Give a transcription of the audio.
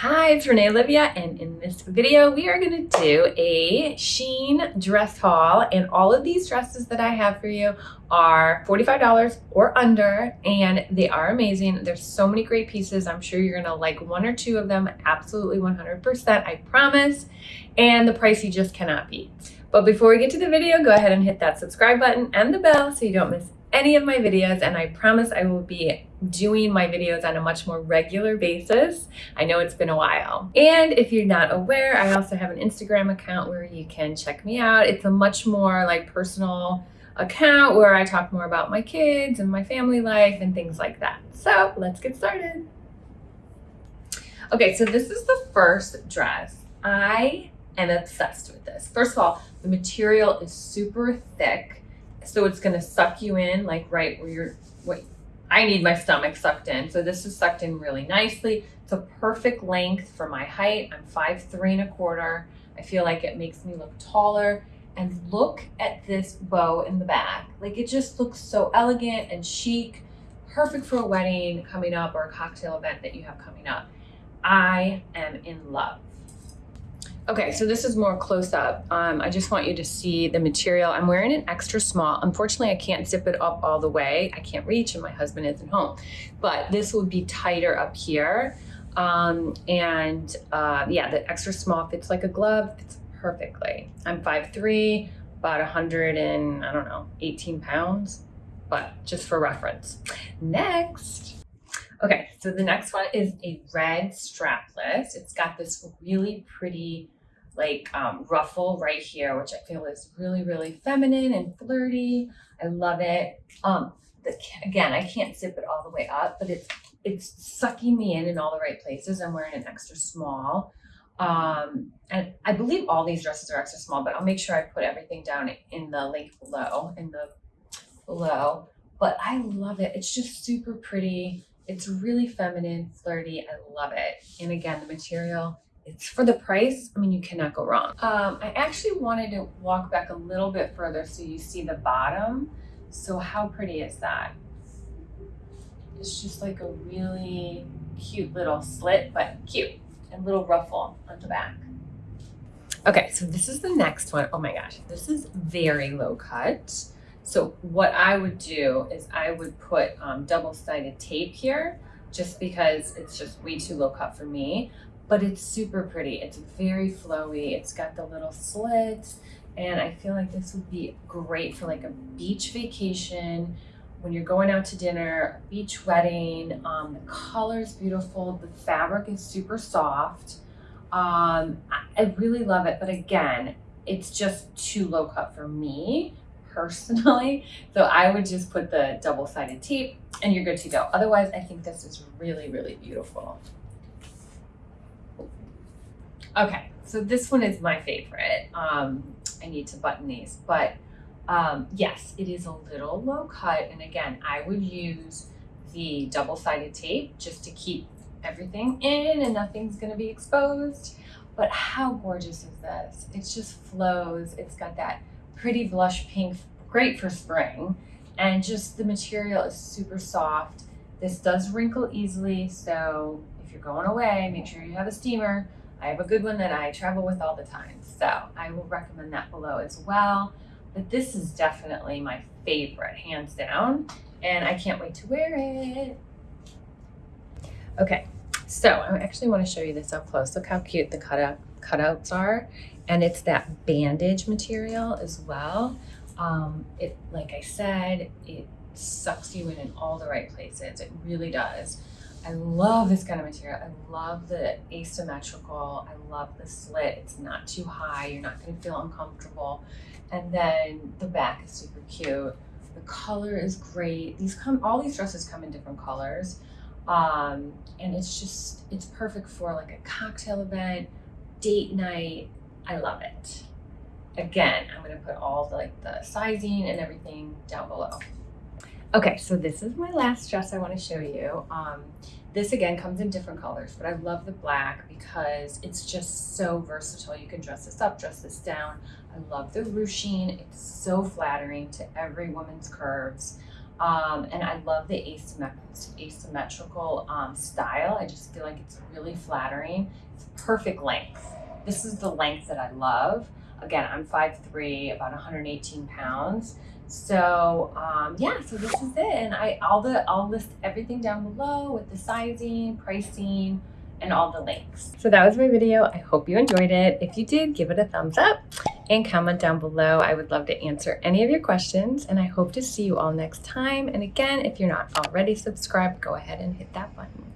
Hi, it's Renee Olivia, and in this video, we are gonna do a Shein dress haul, and all of these dresses that I have for you are $45 or under, and they are amazing. There's so many great pieces. I'm sure you're gonna like one or two of them, absolutely 100%, I promise, and the price you just cannot beat. But before we get to the video, go ahead and hit that subscribe button and the bell so you don't miss any of my videos and I promise I will be doing my videos on a much more regular basis. I know it's been a while. And if you're not aware, I also have an Instagram account where you can check me out. It's a much more like personal account where I talk more about my kids and my family life and things like that. So let's get started. Okay, so this is the first dress. I am obsessed with this. First of all, the material is super thick so it's gonna suck you in like right where you're, what I need my stomach sucked in. So this is sucked in really nicely. It's a perfect length for my height. I'm five three and a quarter. I feel like it makes me look taller. And look at this bow in the back. Like it just looks so elegant and chic, perfect for a wedding coming up or a cocktail event that you have coming up. I am in love. Okay, so this is more close up. Um, I just want you to see the material. I'm wearing an extra small. Unfortunately, I can't zip it up all the way. I can't reach and my husband isn't home. But this would be tighter up here. Um, and uh, yeah, the extra small fits like a glove, fits perfectly. I'm 5'3", about 100 and, I don't know, 18 pounds, but just for reference. Next. Okay, so the next one is a red strapless. It's got this really pretty like um, ruffle right here, which I feel is really, really feminine and flirty. I love it. Um, the, again, I can't zip it all the way up, but it's it's sucking me in in all the right places. I'm wearing an extra small. Um, and I believe all these dresses are extra small, but I'll make sure I put everything down in the link below, in the below. But I love it. It's just super pretty. It's really feminine, flirty. I love it. And again, the material it's for the price, I mean, you cannot go wrong. Um, I actually wanted to walk back a little bit further so you see the bottom. So how pretty is that? It's just like a really cute little slit, but cute and little ruffle on the back. Okay, so this is the next one. Oh my gosh, this is very low cut. So what I would do is I would put um, double-sided tape here just because it's just way too low cut for me but it's super pretty. It's very flowy. It's got the little slits and I feel like this would be great for like a beach vacation when you're going out to dinner, a beach wedding. Um, the color is beautiful. The fabric is super soft. Um, I really love it. But again, it's just too low cut for me personally. So I would just put the double-sided tape and you're good to go. Otherwise, I think this is really, really beautiful. Okay, so this one is my favorite. Um, I need to button these, but um, yes, it is a little low cut. And again, I would use the double-sided tape just to keep everything in and nothing's gonna be exposed. But how gorgeous is this? It just flows. It's got that pretty blush pink, great for spring. And just the material is super soft. This does wrinkle easily, so if you're going away, make sure you have a steamer I have a good one that I travel with all the time. So I will recommend that below as well. But this is definitely my favorite, hands down. And I can't wait to wear it. Okay, so I actually want to show you this up close. Look how cute the cutout, cutouts are. And it's that bandage material as well. Um, it, like I said, it sucks you in in all the right places. It really does. I love this kind of material. I love the asymmetrical. I love the slit. It's not too high. You're not going to feel uncomfortable. And then the back is super cute. The color is great. These come, all these dresses come in different colors. Um, and it's just, it's perfect for like a cocktail event, date night. I love it. Again, I'm going to put all the, like the sizing and everything down below. Okay, so this is my last dress I want to show you. Um, this again comes in different colors, but I love the black because it's just so versatile. You can dress this up, dress this down. I love the ruching. It's so flattering to every woman's curves. Um, and I love the asymmet- asymmetrical um, style. I just feel like it's really flattering. It's perfect length. This is the length that I love. Again, I'm 5'3", about 118 pounds. So um, yeah, so this is it, and I all the I'll list everything down below with the sizing, pricing, and all the links. So that was my video. I hope you enjoyed it. If you did, give it a thumbs up and comment down below. I would love to answer any of your questions, and I hope to see you all next time. And again, if you're not already subscribed, go ahead and hit that button.